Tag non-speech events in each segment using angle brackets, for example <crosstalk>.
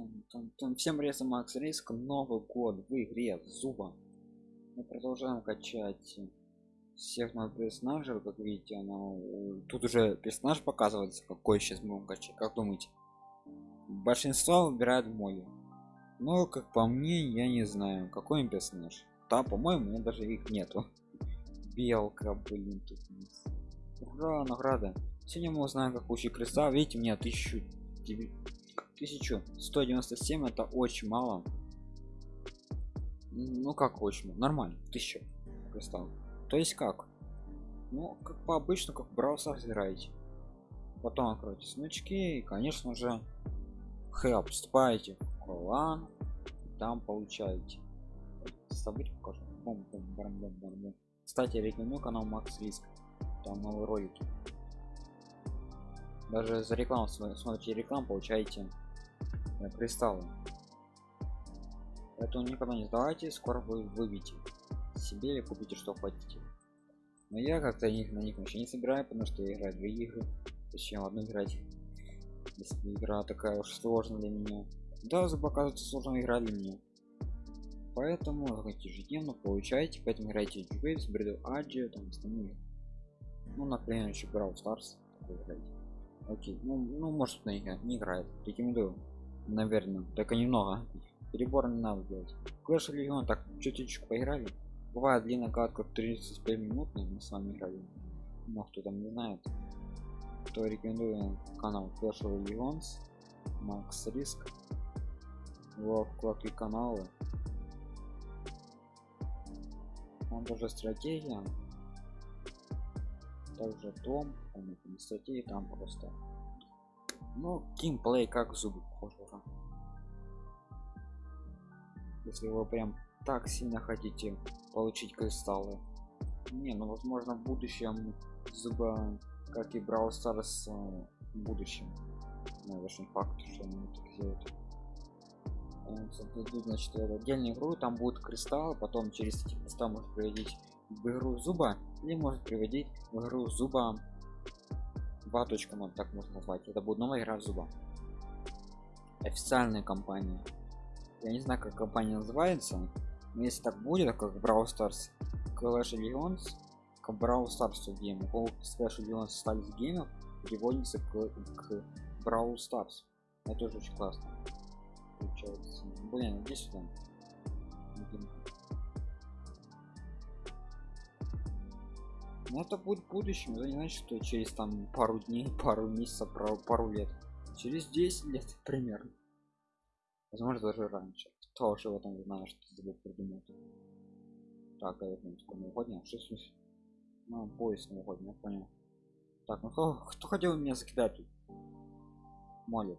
Там, там, там. Всем привет, Макс Риск. Новый год в игре Зуба. Мы продолжаем качать всех новых персонажей. Как видите, она... тут уже персонаж показывается, какой сейчас будем качать. Как думаете? Большинство выбирают Молли. Но, как по мне, я не знаю, какой персонаж. Да, по-моему, у меня даже их нету. <laughs> Белка, блин, тут есть. Ура, награда. Сегодня мы узнаем, как получить креста. Видите, у меня 1000 1197 это очень мало. Ну как очень нормально 1000 кристалл то есть как? Ну как по обычно как браузер играете. Потом откройте смычки и конечно же help вступаете в клан там получаете. События покажу. Бум, бум, бум, бум, бум, бум. кстати рекомендую канал макс риск там новые ролики. Даже за рекламу смотрите рекламу получаете кристаллы поэтому никогда не сдавайте скоро вы выбьете себе или купите что хотите. Но я как-то них на них вообще не собираю потому что я играю две игры. Зачем одну играть если игра такая уж сложная для меня. Да оказывается сложная игра для меня. Поэтому хотите ежедневно получаете поэтому играйте Waves, Bredo Adia, там остальные. Ну например еще Brawl Stars окей ну, ну может на игра не играет. Рекомендую наверное. Только немного. Перебор не надо делать. Clash Legion так чуть-чуть поиграли. Бывает длинная катка 35 минут мы с вами играли. Но кто там не знает то рекомендую канал Clash Legends Макс Риск во вкладке каналы. Он тоже стратегия. Также том он статьи там просто ну геймплей как зубы похоже если вы прям так сильно хотите получить кристаллы. Не ну возможно в будущем зуба как и брал старс э, в будущем. Ну, очень факт что они так делают создадут значит отдельную игру там будет кристалл потом через эти кристалл может приводить в игру зуба или может приводить в игру зуба 2.0 так можно назвать. Это будет новая игра зуба официальная компания. Я не знаю как компания называется но если так будет как Brawl Stars. Clash Legends. К Brawl Stars game Clash Legends стали с геймов переводится к, к Brawl Stars. Это тоже очень классно. Получается. Блин иди сюда но это будет в будущем это не значит что через там пару дней <laughs> пару месяцев пару, лет. Через 10 лет <laughs> примерно. Возможно даже раньше. Тоже в этом знаю что забыл придумать так а это новогодняя что смысл? Ну, поезд новогодний я понял. Так ну кто, кто хотел меня закидать тут? Молит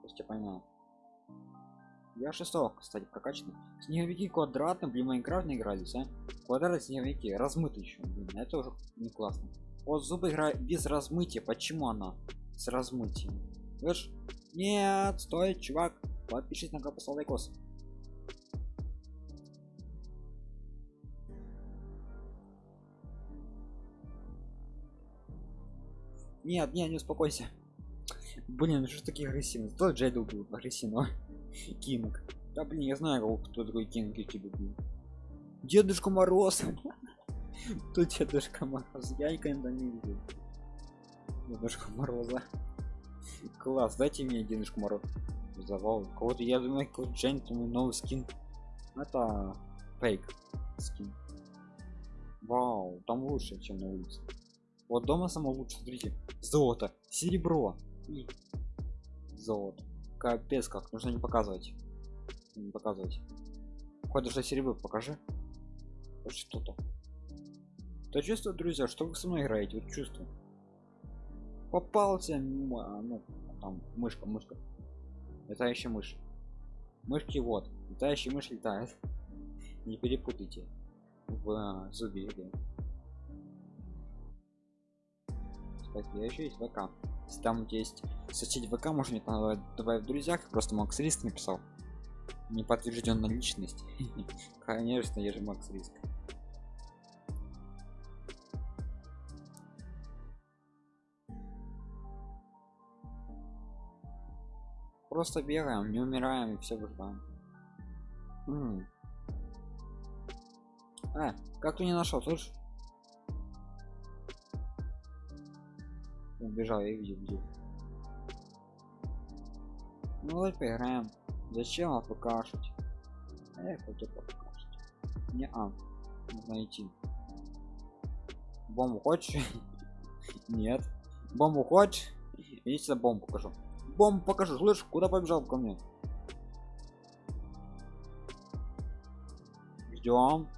то есть я понял я шестого кстати прокачанный. Снеговики квадратные блин майнкрафт не игрались а? Квадраты снеговики размыты еще блин это уже не классно. Вот зубы играет без размытия почему она с размытием? Видишь нет стой чувак подпишись на поставь лайкос нет нет не успокойся. Блин что такие агрессивные тот джейдл был агрессивного кинг. Да блин я знаю кто такой кинг тебе был дедушка мороз. <laughs> Тут дедушка мороз? Я никогда не видел дедушка мороза. Класс дайте мне дедушку мороз завал. Кого-то я думаю какой джентльмен новый скин. Это фейк скин. Вау там лучше чем на улице. Вот дома само лучше смотрите. Золото. Серебро. И золото капец как нужно не показывать. Не показывать. Хоть даже серебро покажи. Хоть что-то. То чувствую друзья что вы со мной играете? Вот чувствую. Попался ну там мышка мышка. Летающая мышь. Мышки вот. Летающая мышь летает. <laughs> Не перепутайте. В а, зубе игры я еще есть вк если там есть соседи вк можно мне добавить в друзьях. Просто макс риск написал. Не подтвержденная личность. Конечно я же макс риск. Просто бегаем, не умираем и все выживаем. А, как ты не нашел, слышишь? Убежал, я видел, видел. Ну давай поиграем. Зачем покашать? А я хочу покашать. Не а. Нужно идти. Бомбу хочешь? <laughs> Нет. Бомбу хочешь? Я тебе бомбу покажу. Бомбу покажу, слышь, куда побежал ко мне? Ждем.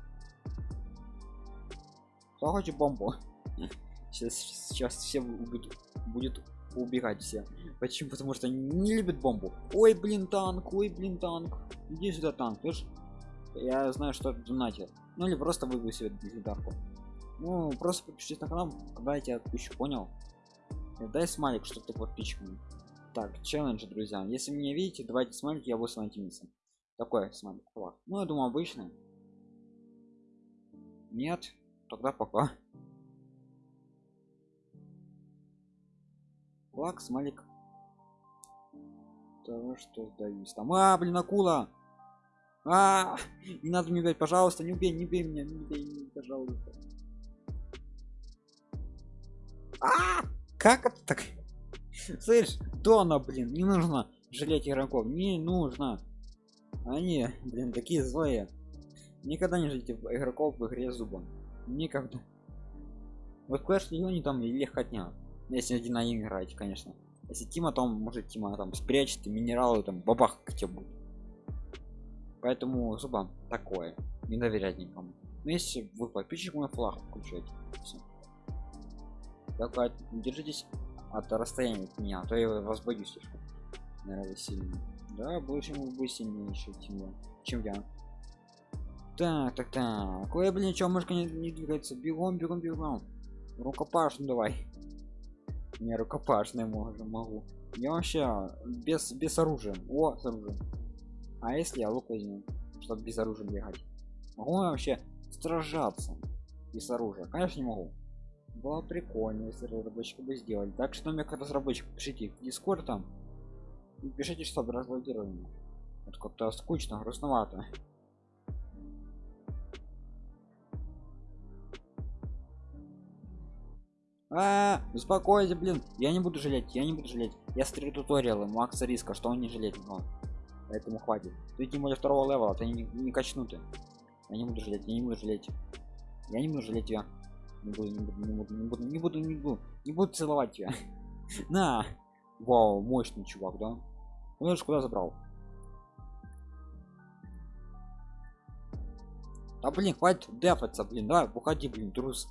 Кто хочет бомбу? <laughs> Сейчас, сейчас все будут, будет убегать все. Почему? Потому что не любят бомбу. Ой, блин, танк, ой, блин, танк. Иди сюда, танк, слышь? Я знаю, что это донатер. Ну или просто выбью себе легендарку. Ну, просто подпишись на канал, когда я тебя отпущу, понял? Дай смайлик, что ты подписчиками. Так, челлендж, друзья. Если меня видите, давайте смайлик, я буду с вами Такой смайлик. Ну, я думаю, обычный. Нет, тогда пока. Флаг, смайлик. Того, что сдаюсь. Там, а, блин, акула! А, не надо мне убить, пожалуйста, не убей, не убей меня, не убей, не, пожалуйста. А, как это так? Слышь, Дона, блин, не нужно жалеть игроков, не нужно. Они, блин, такие злые. Никогда не жалейте игроков в игре зуба. Никогда. Вот Clash не там или хотня. Если один на один играть, конечно. Если Тима там, может Тима там спрячет минералы, там бабах к тебе будет. Поэтому зубам такое. Не доверять никому. Но если вы подписчик мой флаг включаете. Все. Только держитесь от расстояния от меня, а то я вас боюсь слишком. Наверное, сильно. Да, больше ему бы сильнее еще, я. Чем я. Так, так, так. Ой, блин, что, мышка не, не двигается? Бегом, бегом, бегом. Рукопашную давай. Не рукопашный могу, могу. Я вообще без без оружия. О, с оружием. А если я лук возьму, чтобы без оружия бегать? Могу я вообще сражаться без оружия? Конечно не могу было прикольно если разработчики бы сделали так что мне как разработчик пишите в дискорд там и пишите чтобы разблокировали вот как-то скучно грустновато а, -а, -а успокойся блин я не буду жалеть я не буду жалеть я смотрю туториалы макса риска что он не жалеть но поэтому хватит ты тем более второго левела ты не, не качнутый я не буду жалеть я не буду жалеть я не буду жалеть тебя не буду, не буду, не буду, не буду, не буду, не буду, не буду целовать тебя. <laughs> На! Вау, мощный чувак, да? Ну куда забрал? А блин, хватит дефаться, блин, давай, уходи, блин, трус.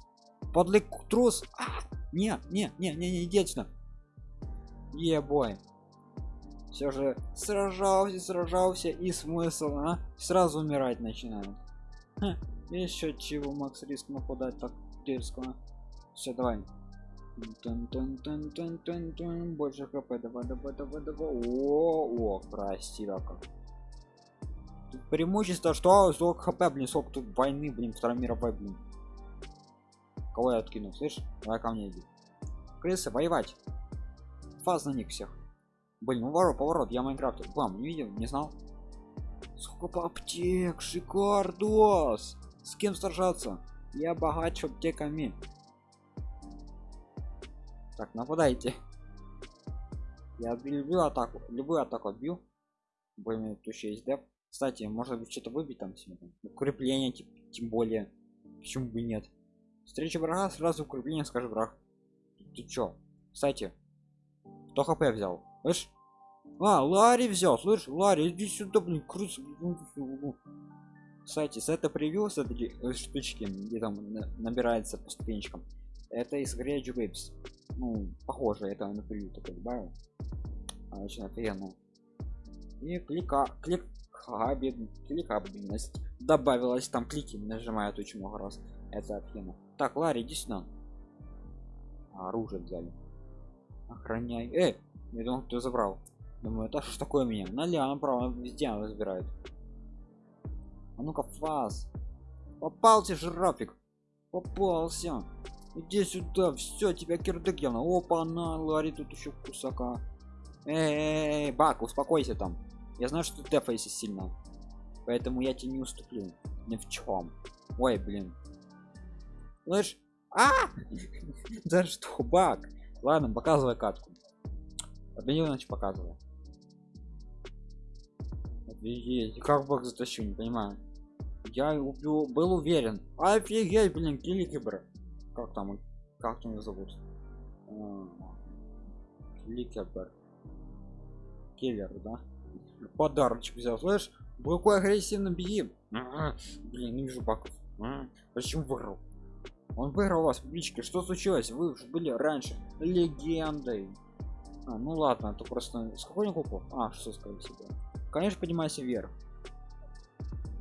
Подлый трус. А, не, не, не, не, не, иди отсюда. Ебой. Все же сражался, сражался и смысл, а? Сразу умирать начинают. Ха, еще чего Макс риск нападать так дерзкого все давай тун -тун -тун -тун -тун -тун. больше хп давай давай давай давай о о красиво как тут преимущество что сок хп блин сок тут войны блин второй мировой блин кого я откинул слышь давай ко мне иди крысы воевать фаз на них всех блин уворот поворот я майнкрафтер вам не видел не знал сколько аптек шикардос с кем сражаться я богач аптеками. Так, нападайте. Я люблю атаку. Любую атаку отбью. Более тут еще есть деп. Кстати, может быть что-то выбить там себе. Укрепление, тем более. Почему бы нет? Встреча врага, сразу укрепление, скажи враг. Ты чё? Кстати, кто хп взял? Слышь? А, Ларри взял, слышь, Ларри, иди сюда, блин, крыс кстати с это превью с этой э, штучки где там набирается по ступенечкам это из Gravity Waves ну похоже это на превью такой добавил а, очень офигенно и клика клик кликабельность добавилась там клики нажимают очень много раз это офигенно так ларри иди сюда. Оружие взяли. Охраняй. Э я думал кто забрал. Думаю это что такое меня. Налево направо везде она разбирает. А ну-ка фаз попался жирафик. Попался. Иди сюда все тебя кирдык явно опа на лари тут еще кусака. -эй бак успокойся там. Я знаю что ты дефайся сильно. Поэтому я тебе не уступлю. Ни в чем ой блин слышь а! <laughs> Да что бак ладно показывай катку. Победил значит показывай. Офигеть, как бак затащил не понимаю. Я убил был уверен. Офигеть блин киликибр как там как там его зовут? Киликибр киллер да? Подарочек взял слышь какой агрессивно беги. Блин не вижу баков. Почему выиграл он выиграл вас в что случилось? Вы уже были раньше легендой. А, ну ладно это просто сколько кубков? А что сказать себе. Конечно поднимайся вверх.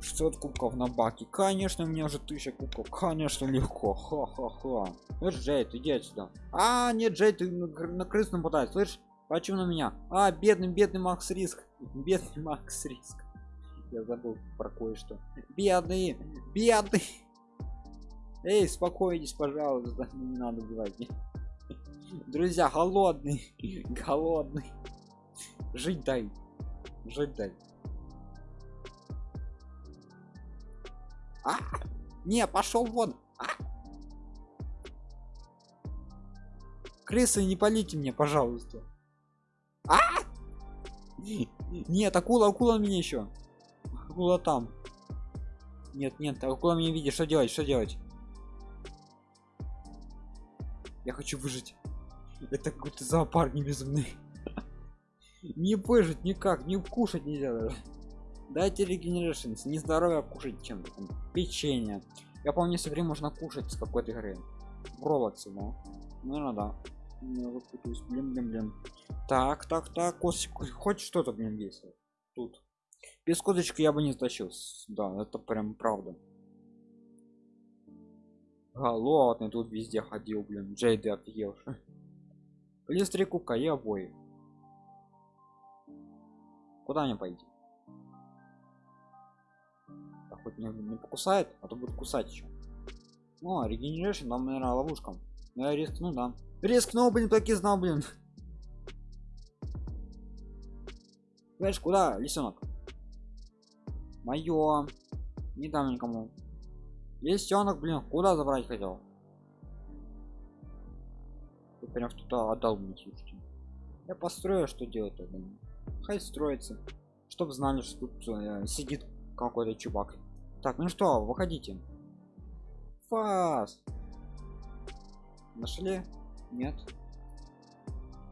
600 кубков на баке. Конечно мне уже 1000 кубков. Конечно легко. Ха-ха-ха. Слышь джейд иди отсюда. А нет джейд ты на, на крыс нападает слышь почему на меня? А бедный бедный макс риск. <laughs> Бедный макс риск. Я забыл про кое-что. Бедный бедный эй спокойтесь пожалуйста <laughs> не надо убивать друзья голодный <laughs> голодный. Жить дай жить дай. А? не пошел вон. А? крысы не полите мне пожалуйста. А? нет акула акула меня еще. Акула там. Нет нет акула меня видит. Что делать что делать я хочу выжить. Это какой-то зоопарк не безумный не выжить никак не кушать нельзя даже. Дайте регенерашн не здоровье кушать чем печенье. Я помню все время можно кушать с какой-то игры. Бролоксы, но ну надо блин блин блин. Так так так. Хоть что-то блин есть. Тут. Без кодочки я бы не тащил да это прям правда голодный тут везде ходил блин джейды офигел плюс <laughs> три кубка и куда мне пойти а хоть не, не покусает а то будет кусать еще о регенерейшн там наверное ловушкам но я рискну да. Рискнул блин так и знал блин. Знаешь куда лисенок? Мое не дам никому лисенок блин куда забрать хотел? Ты прям что-то отдал мне слушайте. Я построю что делать тогда. Хай строится чтобы знали что тут э, сидит какой-то чувак. Так ну что выходите. Фас! Нашли? Нет.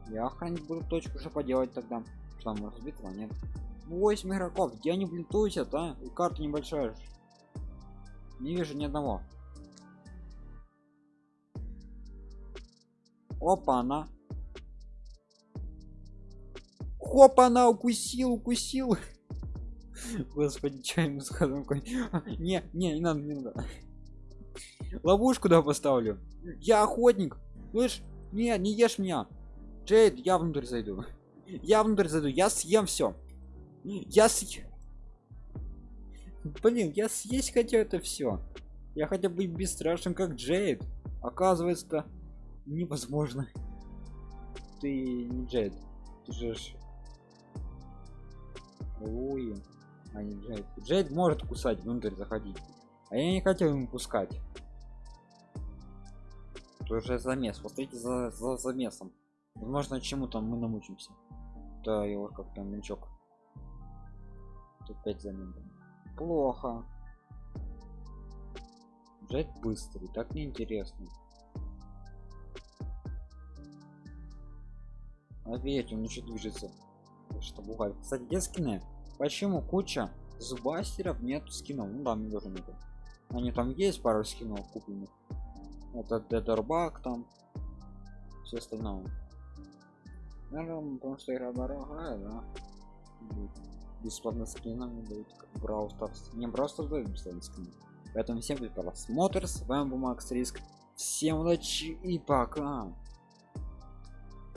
Я охранить буду точку что поделать тогда. Что там разбитого нет. 8 игроков. Где они блин тусят а? И карта небольшая не вижу ни одного опа она Хопа, она укусил, укусил. <laughs> Господи, что ему сказал? <laughs> Не, не, не надо, не надо. Ловушку да поставлю. Я охотник. Слышь, не, не ешь меня. Джейд, я внутрь зайду. <laughs> Я внутрь зайду, я съем все. Я съем. Блин, я съесть хотел это все. Я хотя бы бесстрашен, как Джейд. Оказывается, невозможно. Ты не Джейд. Ты же Луи. А не Джейд. Джейд может кусать, внутрь заходить. А я не хотел ему пускать. Тоже замес. Посмотрите за, за замесом. Возможно, чему-то мы намучимся. Да, его как-то мячок. Тут 5 замен. Плохо. Джейд быстрый, так неинтересно. А видите, он еще движется что бывает кстати где скины? Почему куча зубастеров нет скинов? Ну да мне тоже нету они там есть пару скинов купленных. Это дедербак там все остальное. Наверное потому что игра дорогая да бесплатно скинами дают как Stars не просто дают бесплатно скины поэтому всем просмотр с вами был Макс Риск. Всем удачи и пока